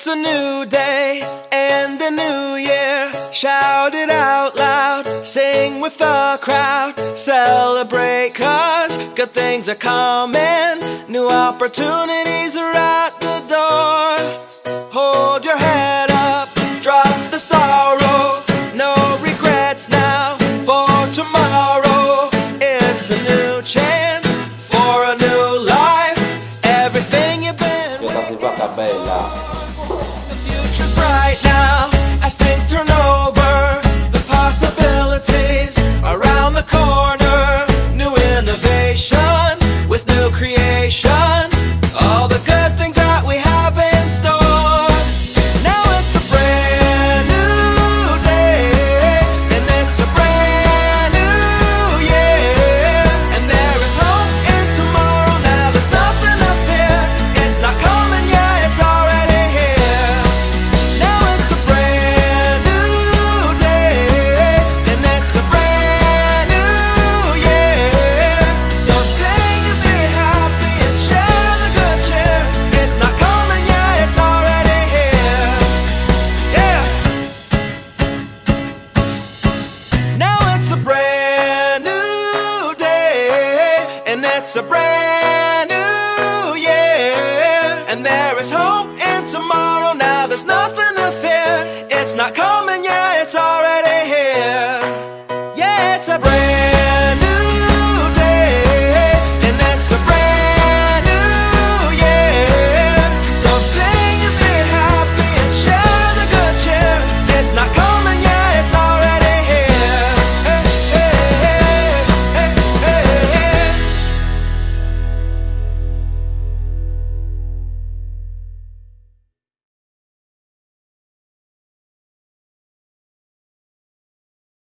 It's a new day and a new year. Shout it out loud, sing with the crowd. Celebrate, cause good things are coming. New opportunities are at the door. Hold your head up, drop the sorrow. No regrets now for tomorrow. It's a new chance for a new life. Everything you've been it's a brand new year. And there is hope in tomorrow. Now there's nothing